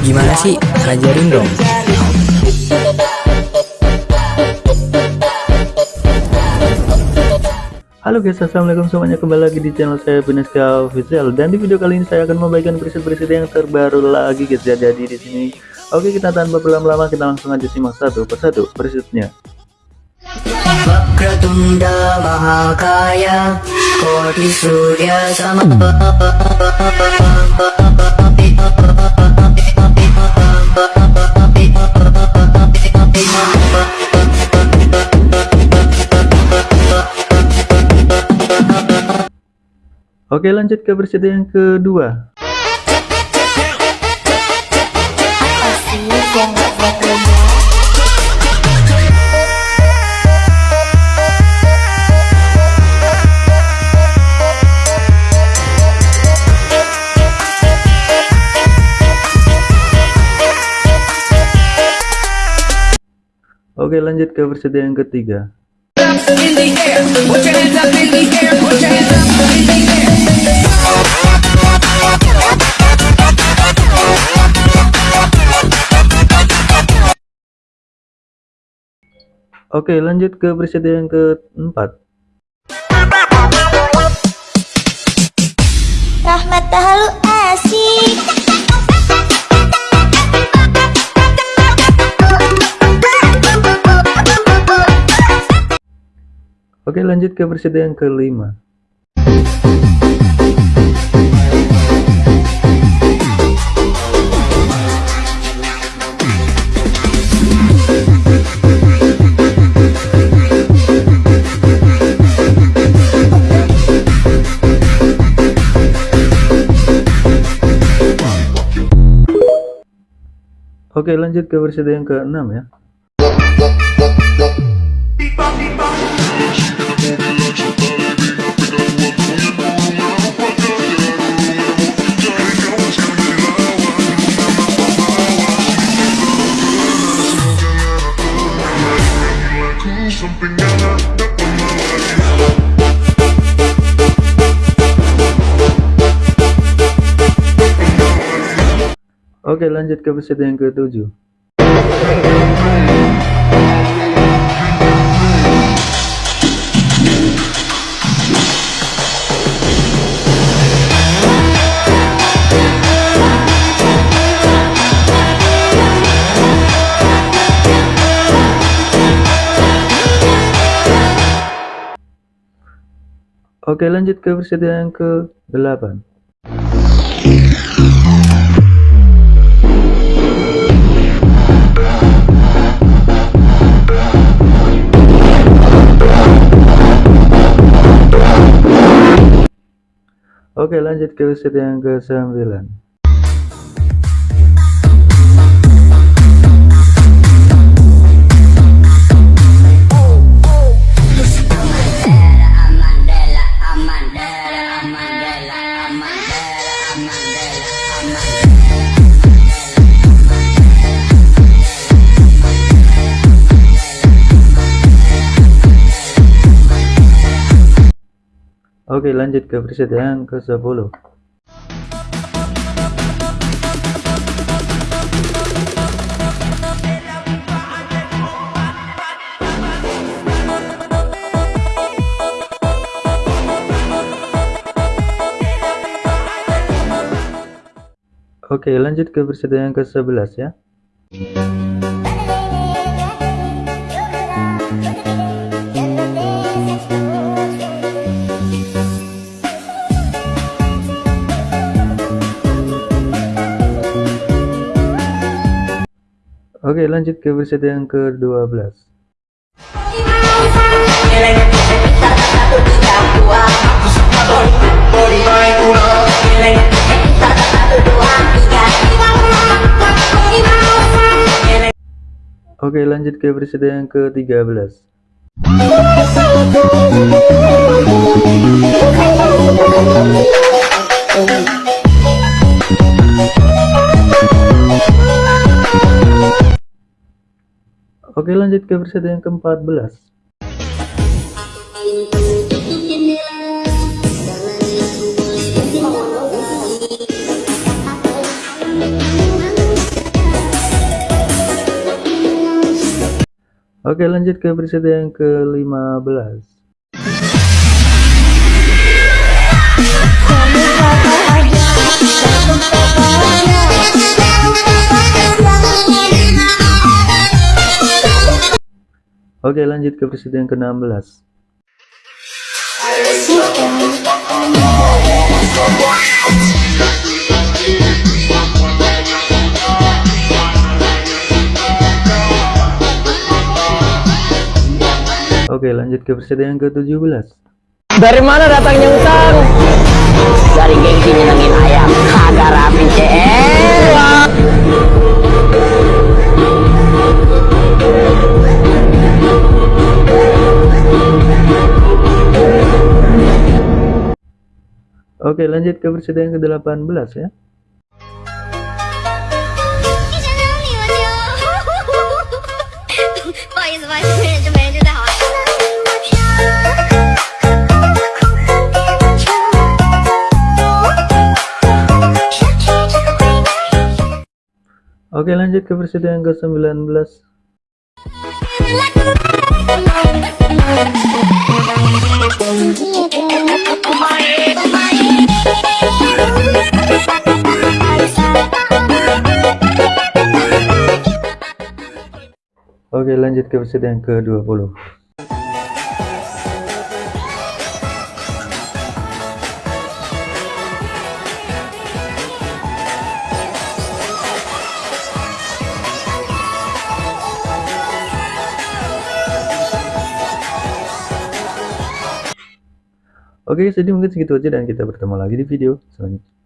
Gimana sih? Ajarin dong. Halo guys, assalamualaikum semuanya kembali lagi di channel saya Pineska Official dan di video kali ini saya akan membagikan preset-preset yang terbaru lagi guys ya jadi di sini. Oke kita tanpa berlama-lama kita langsung aja simak satu persatu presetnya. Oke lanjut ke preset yang kedua. Oke lanjut ke versi yang ketiga. Oke lanjut ke versi yang keempat. Rahmat Tahalu asik Oke lanjut ke versi yang kelima. Oke lanjut ke versi yang keenam ya. Oke lanjut ke versi yang ketujuh. Oke lanjut ke versi yang ke-8 Oke lanjut ke versi yang ke-9 Oke lanjut ke versi yang ke-10 Oke lanjut ke versi yang ke-11 ya. Oke lanjut ke versi yang ke-12 Oke lanjut ke versi yang ke-13 Oke lanjut ke versi yang ke-14 Oke lanjut ke preset yang ke-15 Oke lanjut ke preset yang ke-16 Oke lanjut ke preset yang ke-17 Dari mana datangnya utang? Dari gengsi nyenengin ayam Kagak rapi Oke lanjut ke preset yang ke-18 ya Oke lanjut ke preset yang ke-19 Oke lanjut ke preset yang ke-20 Oke, jadi mungkin segitu aja dan kita bertemu lagi di video selanjutnya.